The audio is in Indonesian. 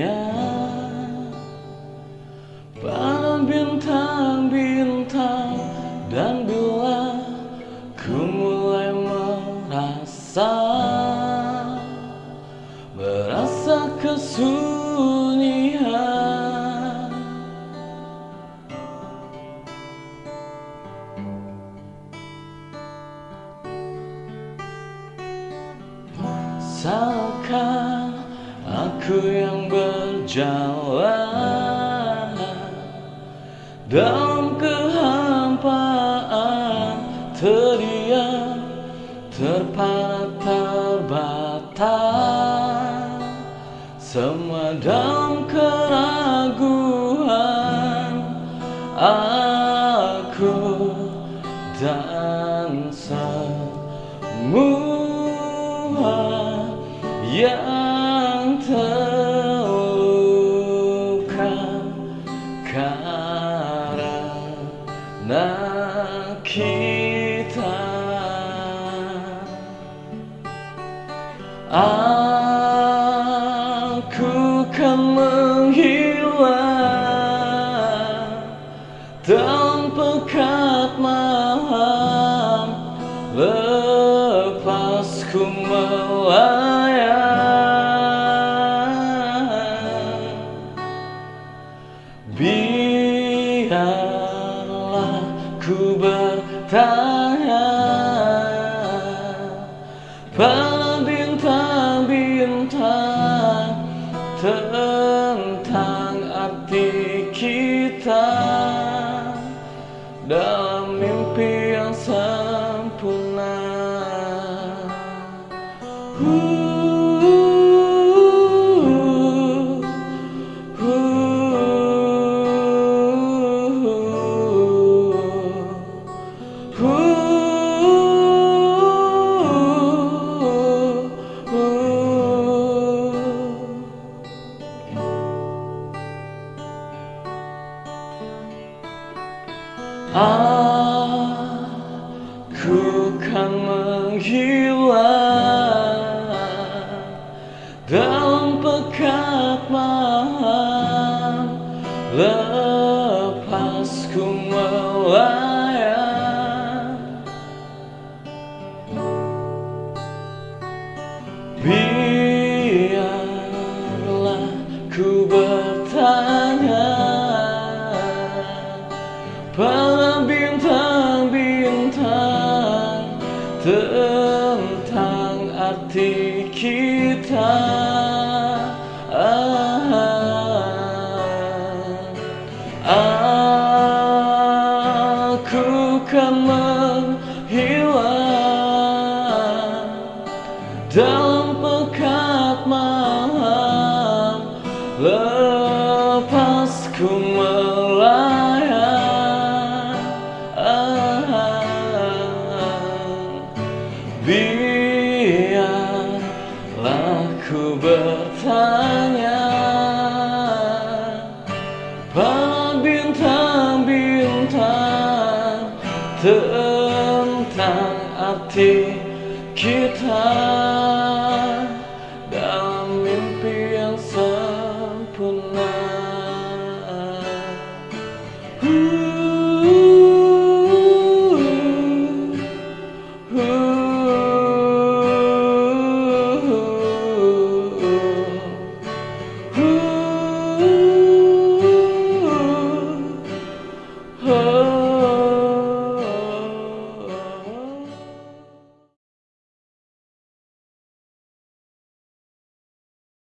hanya Pada bintang-bintang Dan bila ku mulai merasa Merasa kesunyian. Salahkan aku yang ber berjalan Dalam kehampaan terdiam Terpana terbatas Semua dalam keraguan Aku dan semua yang terluka kita. Aku kan menghilang dalam pekat malam. Lepas ku melayang. Biarlah bintang-bintang tentang arti kita dalam mimpi yang sempurna. Uh, Aku kan menghilang dalam pekat malam. Lepas ku melayang. Biarlah ku bertanya tentang arti kita. Aku kan menghilang dalam pekat malam lepas ku melayang ku bertanya pada bintang-bintang tentang arti kita.